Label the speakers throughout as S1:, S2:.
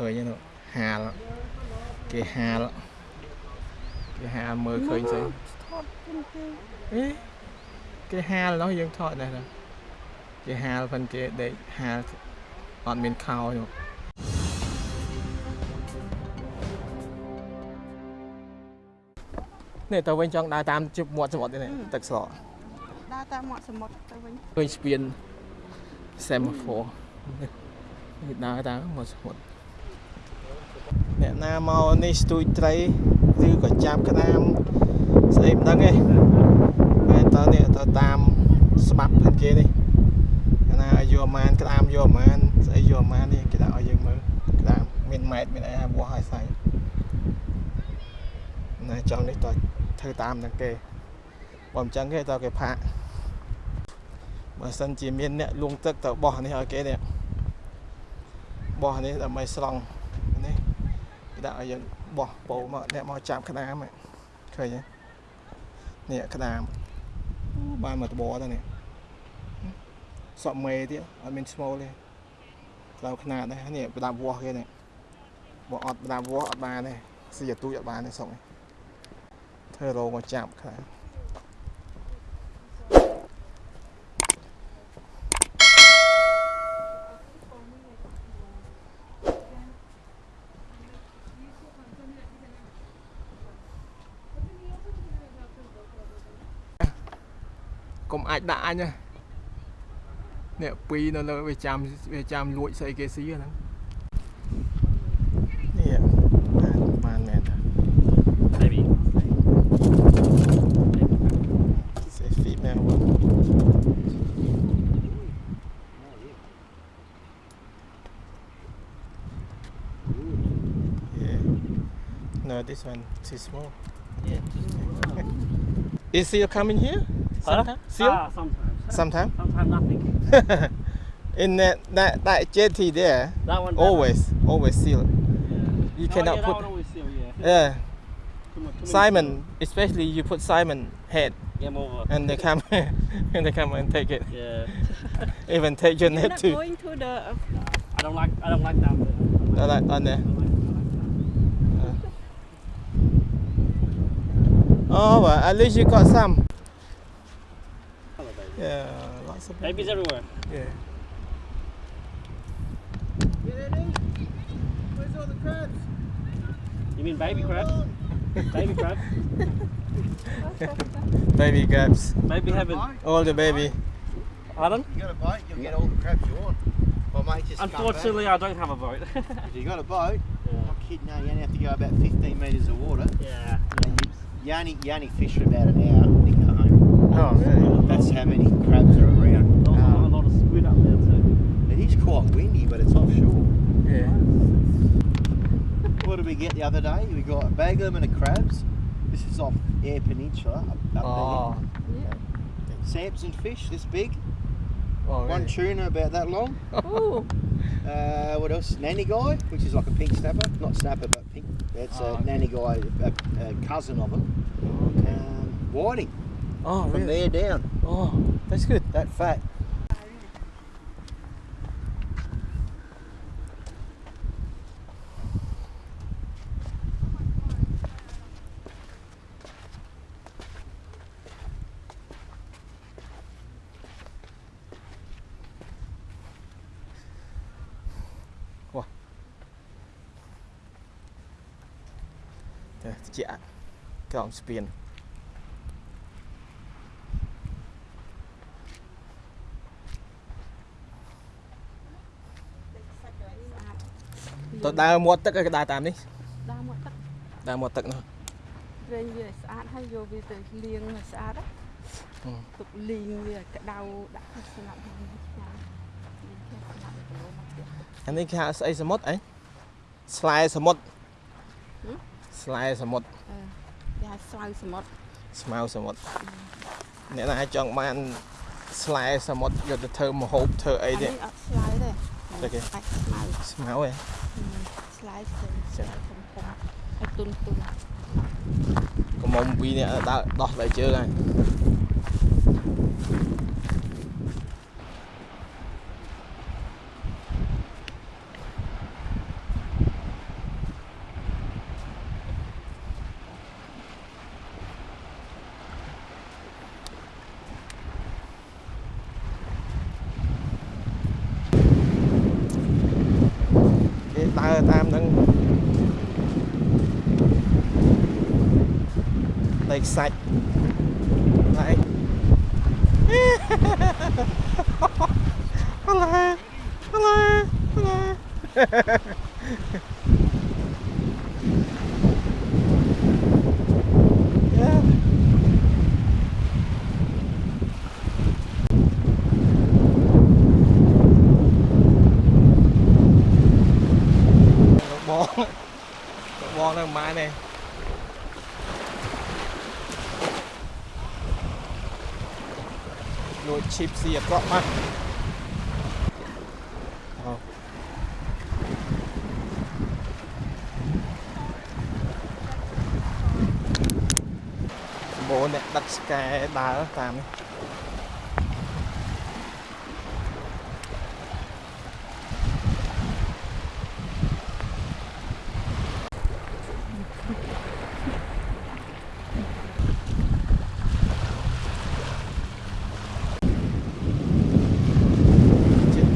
S1: ឃើញហ្នឹងហាលគេហាលគេហាលមើលឃើញស្អី
S2: ថតជិនគេ
S1: អេគេហាលនោះយើងថតដែរណាគេហាលផងគេដេកហាលអត់មានខោនោះនេះតើវិញចង់ដើរតាមជិបមាត់សមុទ្រនេះទឹកស្រក
S2: ដើរតាមមាត់សមុទ្រទៅវិញ
S1: ឃើញស្ពាន semaphore នេះដើរតាមមកសមុទ្រ អ្នកណាមកនេះស្ទួយត្រីឬក៏ចាប់ក្តាមស្អីមិនដឹងទេតែតើនេះទៅតាមស្បាប់ហ្នឹងគេនេះកាលណាយកអាម៉ានក្តាមយកអាម៉ានស្អីយកអាម៉ាននេះគេដាក់ឲ្យយើងមើលក្តាមមានម៉ែត្រមានអីឲ្យវាស់ឲ្យស្អីណាចង់នេះតើធ្វើតាមហ្នឹងគេបើមិនចឹងគេតើគេផាកបើសិនជាមានអ្នកលួងទឹកទៅបោះនេះឲ្យគេនេះបោះនេះដើម្បីស្រង់នេះគេ ដាក់ឲ្យយើងបោះពោមកអ្នកមកចាប់ក្តាមហ្នឹងឃើញទេនេះក្តាមអូបានមកតបទៅនេះសក់មេទៀតអត់មានស្មូលទេក្តៅខ្នាតដែរនេះប្រដាប់វាស់គេនេះបើអត់ប្រដាប់វាស់អត់បានទេស៊ីអាទូចអត់បានទេសុកនេះធ្វើរោងមកចាប់ខ្លាំង អាចដាក់អញណានេះពីរនៅលើវាចាំវាចាំលួចស្អីគេស៊ីហ្នឹងនេះបានបានមែនតា
S3: Maybe.
S1: It's a female one. Yeah. No, this one too small.
S3: Yeah.
S1: Is seal coming here? Sometime? Seal?
S3: Ah, sometimes.
S1: Sometime?
S3: Sometimes nothing.
S1: In that that that jetty there,
S3: That one.
S1: always always seal.
S3: Yeah.
S1: You
S3: Oh,
S1: cannot
S3: yeah, that
S1: put.
S3: one always seal, yeah.
S1: Yeah,
S3: Too much- too
S1: Simon, especially you put Simon head,
S3: seal. Game over.
S1: and they come and they come and take it.
S3: Yeah.
S1: Even take your
S2: You're
S1: net
S2: not
S1: too.
S2: going to the
S3: I don't like. I don't like that.
S1: No, like on there. Oh, well, at least you got some. Yeah, lots of
S3: Babies everywhere.
S1: Yeah.
S4: Where's all the crabs?
S3: You mean baby crabs? baby crabs.
S1: Baby grabs.
S3: Baby haven't.
S1: All the baby.
S3: Pardon?
S4: You got a boat, you'll get all the crabs you want. My mate just.
S3: Unfortunately, I don't have a boat.
S4: If you got a boat,
S3: yeah.
S4: I'm kidding, no, you only have to go about 15 metres of water.
S3: Yeah.
S4: And you, you, only, you only fish for about an hour and you go home.
S1: Oh, really?
S4: That's how many crabs are around.
S3: Also,
S1: Ah.
S3: a lot of squid up there too.
S4: It is quite windy, but it's offshore.
S1: Yeah.
S4: What did we get the other day? We got a bag limit of crabs. This is off Air Peninsula up, up
S1: Oh.
S4: there. Samson fish, this big.
S1: oh
S4: One
S1: really?
S4: tuna about that long.
S2: Oh,
S4: Uh, what else? Nanny guy, which is like a pink snapper. Not snapper, but pink. That's
S1: Oh,
S4: a
S1: okay.
S4: nanny guy, a, a cousin of him. Um, whiting
S1: Oh,
S4: from
S1: really?
S4: there down.
S1: Oh, that's good.
S4: That fat.
S1: Đây, chị ạ. Ông spin. ទៅដើរមាត់ទឹកឲ្យដើរតាមនេះ
S2: ដើរមកទឹក
S1: ដើរមាត់ទឹកនោះ
S2: រែងវាឲ្យស្អាតហើយយកវាទៅលាងឲ្យស្អាតណា
S1: ហឹម
S2: ទុកលីងវាឲ្យក្តៅដាក់ក្នុងស្លាប់ហើយឆ្ងាញ់លីងគេស្លាប់ទៅមកផ្ទះ
S1: អានេះគេហៅស្អីសមុទ្រអីស្លែសមុទ្រ
S2: ហឹម
S1: ស្លែសមុទ្រ
S2: អឺគេហៅស្វៅសមុទ្រ
S1: ស្មៅសមុទ្រអ្នកណាចង់បានស្លែសមុទ្រយកទៅធ្វើម្ហូបធ្វើអី
S2: អា
S1: ទេ
S2: នេះអត់ស្លាយទេ
S1: តែគេ
S2: អាចស្មៅ
S1: ស្មៅឯង
S2: ស្លាយផ្សេងស្លាយធំធំឲ្យទុនទុន
S1: កុំមុំពីរនេះដើរដោះដៃជើងហើយ ដើរតាមនឹងដីខ្សាច់ហើយ Hello. Hello. Hello. yeah. លោកបង លោកបងនៅម៉ែនេះលួចឈីបស៊ីអាក្រក់មកអូសម្បូរអ្នក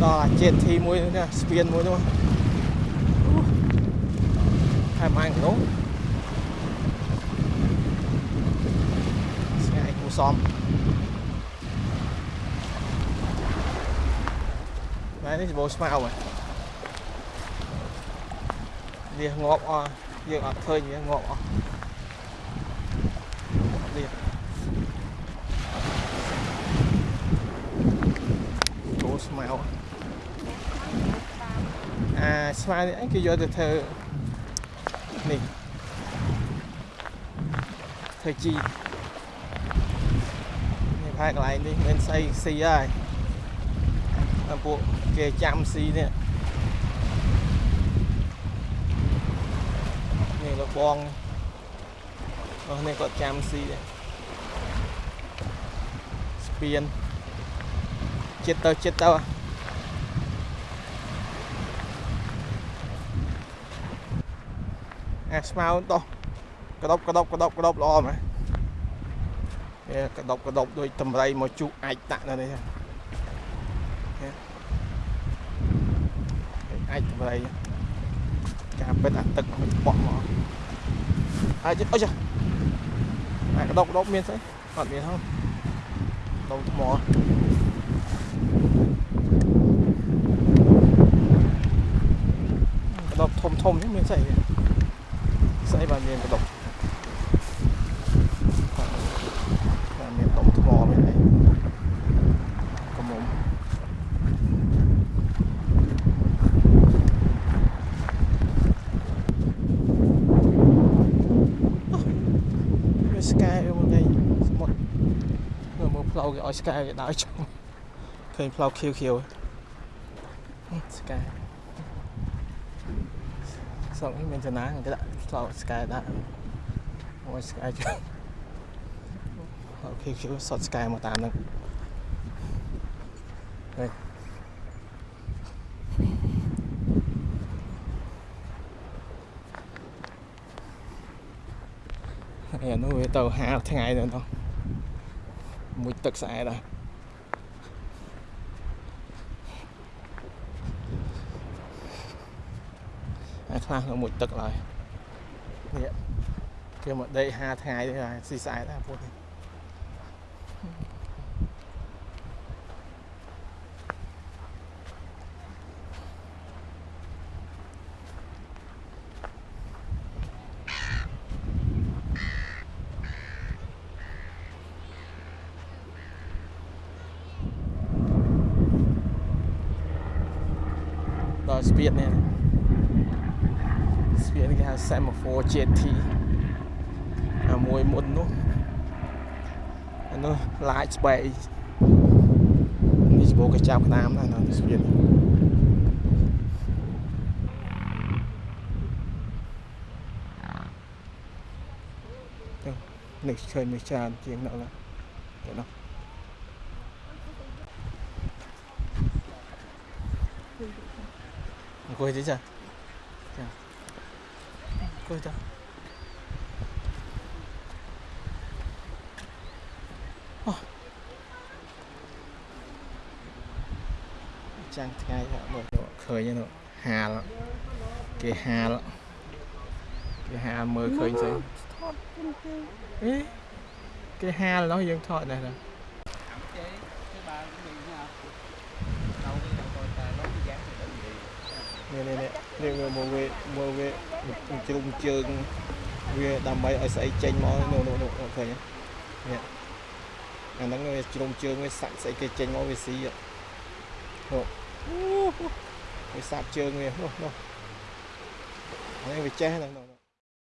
S1: ដឹកស្កែដើរតាមនេះចិត្តដល់អាជាតិធីមួយនេះស្ពានមួយនោះហើយម៉ាំងនោះស្ងាយគូសំណែនេះច្បោស្មៅហ៎វាងាប់អស់យើងអត់ឃើញវាងាប់អស់វាគោស្មៅអា ស្មៅនេះអីគេយកទៅធ្វើនេះធ្វើជីនេះផែកន្លែងនេះមានស្អីស៊ីហើយតែពួកគេចាំស៊ីនេះនេះលោកបងអស់នេះគាត់ចាំស៊ីដែរស្ពានចិត្តទៅចិត្តទៅ អាស្មៅដោះក្តុបក្តុបក្តុបក្តុបល្អមែនវាក្តុបក្តុបដូចតម្រៃមកជុះអាចតាក់នៅនេះអាចតម្រៃការពិតអាទឹកមិនបក់មកហើយចិត្តអុយចាអាក្តុបក្តុបមានស្អីអត់មានហ៎ដុំថ្មក្តុបធំធំនេះមានស្អីវា ស្អីបានមានក្តុបបានមានដុំថ្មមានអីកំមុំវាស្កែមកនេះសមុទ្រមើលមើលផ្លូវគេឲ្យស្កែគេដើរចុះឃើញផ្លូវខៀវខៀវស្កែសក់នេះមានចំណាគេដាក់ ផ្លូវស្កែដាក់ឲ្យស្កែចុះផ្លូវខៀវខៀវសតស្កែមកតាមហ្នឹងហើយហើយអានោះវាទៅហាលថ្ងៃទៅនោះមួយទឹកស្អែតហ่ะហើយខ្លះនៅមួយទឹកឡើយ នេះគេមកដេកហាថ្ងៃនេះហើយស៊ីស្អែតដែរពួកនេះដល់ស្ពាននេះ ស្ពានគេហៅ Semaphore Jetty អាមួយមុននោះអានោះឡាចស្បែកនេះច្បោកគេចាប់ក្តាមណានៅស្ពាននេះទៅនេះឃើញនេះច្រើនជាងនោះឡើយទៅនោះអង្គុយទីចាចា អង្គុយតាអូចាំងថ្ងៃមើលឃើញហ្នឹងហាលគេហាលគេហាលមើលឃើញស្អី
S2: ថតជើងជើង
S1: អេគេហាលនោះយើងថតនេះណានេះនេះនេះនេះមើលមើលវាមើលវា ជ្រុំជើងវាដើម្បីឲ្យស្អីចេញមកនោះនោះនោះឃើញទេនេះអាហ្នឹងវាជ្រុំជើងវាសាក់ស្អីគេចេញមកវាស៊ីហ្នឹងនោះអូវាសាក់ជើងវានោះនោះអានេះវាចេះហ្នឹងនោះ